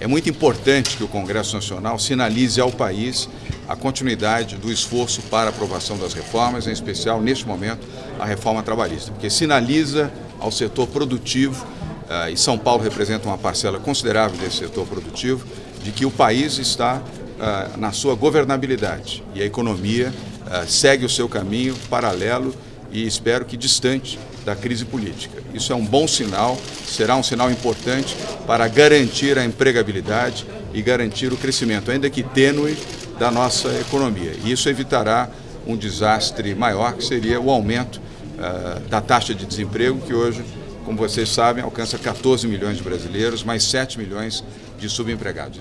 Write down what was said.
É muito importante que o Congresso Nacional sinalize ao país a continuidade do esforço para a aprovação das reformas, em especial, neste momento, a reforma trabalhista, porque sinaliza ao setor produtivo, uh, e São Paulo representa uma parcela considerável desse setor produtivo, de que o país está uh, na sua governabilidade. E a economia uh, segue o seu caminho paralelo e espero que distante da crise política. Isso é um bom sinal, será um sinal importante para garantir a empregabilidade e garantir o crescimento, ainda que tênue, da nossa economia. E isso evitará um desastre maior, que seria o aumento uh, da taxa de desemprego, que hoje, como vocês sabem, alcança 14 milhões de brasileiros, mais 7 milhões de subempregados.